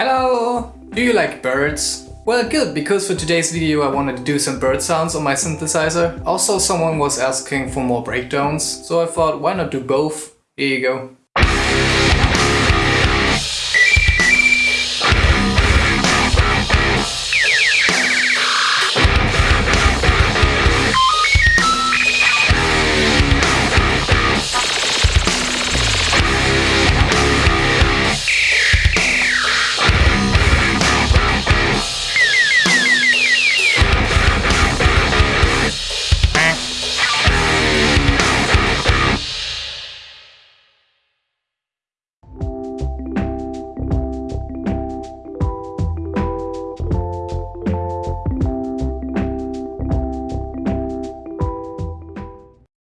Hello! Do you like birds? Well good, because for today's video I wanted to do some bird sounds on my synthesizer. Also someone was asking for more breakdowns, so I thought why not do both? Here you go.